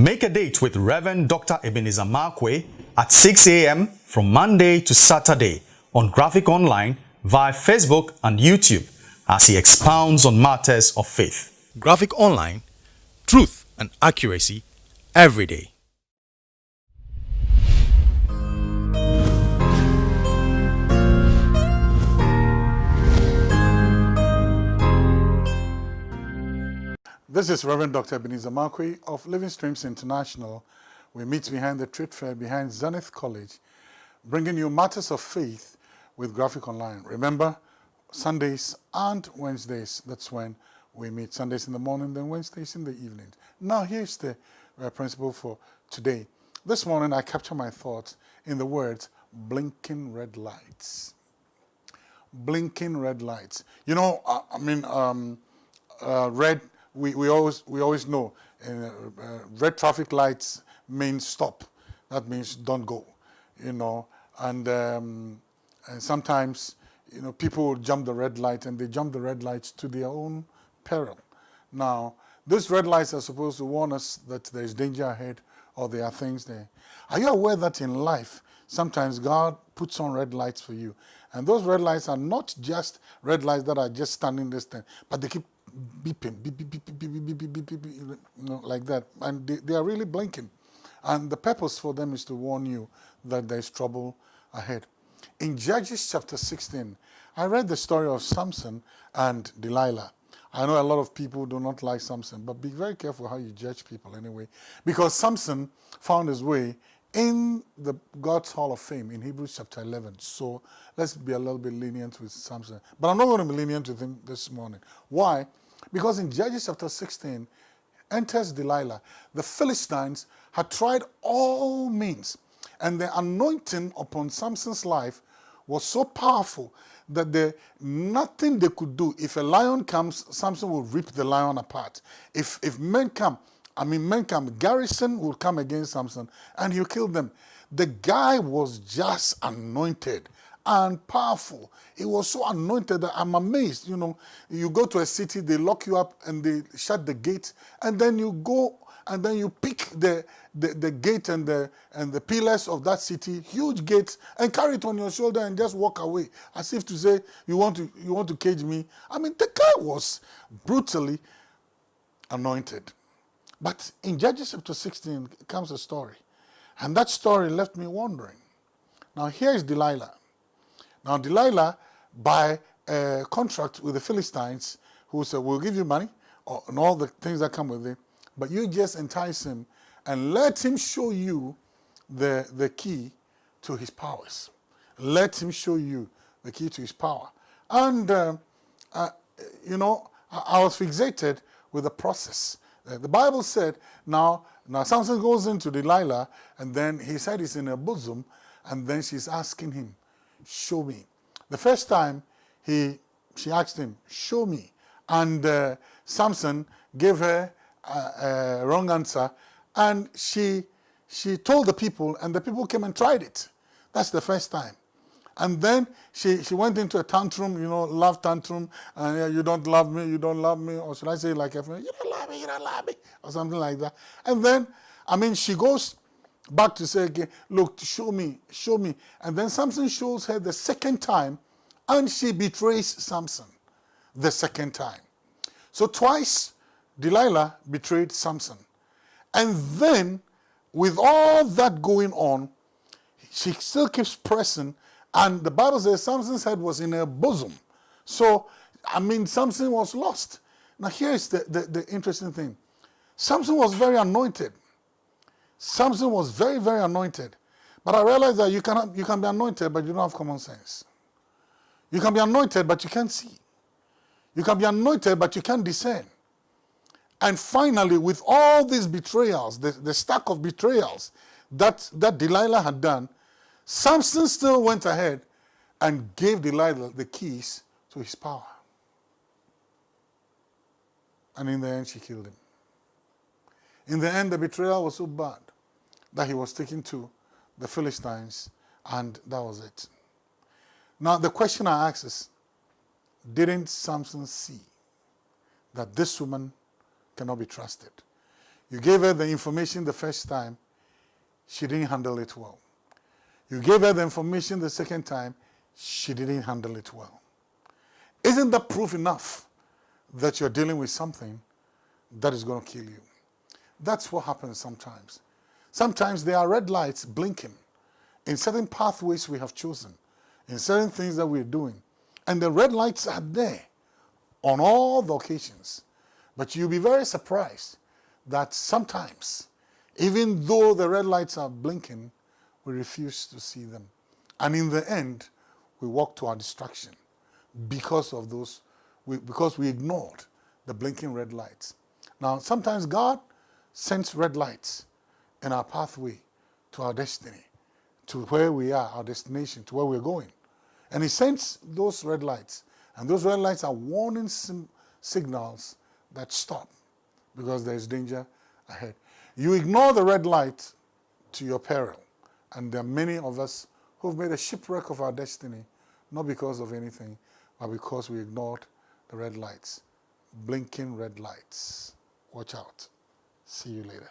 Make a date with Reverend Dr. Ebenezer Markwei at 6 a.m. from Monday to Saturday on Graphic Online via Facebook and YouTube as he expounds on matters of faith. Graphic Online, truth and accuracy every day. This is Reverend Dr. Ebenezer Markwei of Living Streams International. We meet behind the trade fair behind Zenith College, bringing you matters of faith with Graphic Online. Remember, Sundays and Wednesdays, that's when we meet. Sundays in the morning, then Wednesdays in the evening. Now, here's the uh, principle for today. This morning, I capture my thoughts in the words blinking red lights. Blinking red lights. You know, I, I mean, um, uh, red we, we, always, we always know uh, uh, red traffic lights means stop. That means don't go, you know. And, um, and sometimes, you know, people jump the red light and they jump the red lights to their own peril. Now, those red lights are supposed to warn us that there is danger ahead or there are things there. Are you aware that in life, sometimes God puts on red lights for you? And those red lights are not just red lights that are just standing this thing, but they keep beeping, beep, beep, beep, beep, beep, beep, beep, beep, beep, beep, you know, like that. And they, they are really blinking. And the purpose for them is to warn you that there is trouble ahead. In Judges chapter 16, I read the story of Samson and Delilah. I know a lot of people do not like Samson, but be very careful how you judge people anyway. Because Samson found his way in the God's Hall of Fame in Hebrews chapter 11. So let's be a little bit lenient with Samson. But I'm not going to be lenient with him this morning. Why? Because in Judges chapter 16, enters Delilah. The Philistines had tried all means, and the anointing upon Samson's life was so powerful that the, nothing they could do. If a lion comes, Samson will rip the lion apart. If, if men come, I mean, men come, garrison will come against Samson and he'll kill them. The guy was just anointed and powerful. He was so anointed that I'm amazed. You know, you go to a city, they lock you up and they shut the gate, and then you go and then you pick the, the, the gate and the, and the pillars of that city, huge gates, and carry it on your shoulder and just walk away, as if to say, you want to, you want to cage me. I mean, the guy was brutally anointed. But in Judges chapter 16 comes a story. And that story left me wondering. Now here is Delilah. Now Delilah, by a contract with the Philistines, who said, we'll give you money and all the things that come with it, but you just entice him and let him show you the, the key to his powers. Let him show you the key to his power. And, uh, uh, you know, I, I was fixated with the process. Uh, the Bible said, now, now Samson goes into Delilah, and then he said he's in her bosom, and then she's asking him, show me. The first time he, she asked him, show me. And uh, Samson gave her a, a, wrong answer, and she, she told the people, and the people came and tried it. That's the first time. And then she, she went into a tantrum, you know, love tantrum, and you don't love me, you don't love me, or should I say like, you don't me, you don't love me, or something like that. And then, I mean, she goes back to say again, look, show me, show me. And then Samson shows her the second time, and she betrays Samson the second time. So twice, Delilah betrayed Samson. And then, with all that going on, she still keeps pressing, and the Bible says Samson's head was in her bosom. So, I mean, Samson was lost. Now, here's the, the, the interesting thing. Samson was very anointed. Samson was very, very anointed. But I realized that you, cannot, you can be anointed, but you don't have common sense. You can be anointed, but you can't see. You can be anointed, but you can't discern. And finally, with all these betrayals, the, the stack of betrayals that, that Delilah had done, Samson still went ahead and gave Delilah the keys to his power. And in the end, she killed him. In the end, the betrayal was so bad that he was taken to the Philistines, and that was it. Now, the question I ask is, didn't Samson see that this woman cannot be trusted? You gave her the information the first time, she didn't handle it well. You gave her the information the second time, she didn't handle it well. Isn't that proof enough that you're dealing with something that is going to kill you? That's what happens sometimes. Sometimes there are red lights blinking in certain pathways we have chosen, in certain things that we're doing. And the red lights are there on all the occasions. But you'll be very surprised that sometimes, even though the red lights are blinking, we refuse to see them. And in the end, we walk to our destruction because of those, we, because we ignored the blinking red lights. Now, sometimes God sends red lights in our pathway to our destiny, to where we are, our destination, to where we're going. And He sends those red lights. And those red lights are warning signals that stop because there is danger ahead. You ignore the red light to your peril. And there are many of us who've made a shipwreck of our destiny, not because of anything, but because we ignored the red lights. Blinking red lights. Watch out. See you later.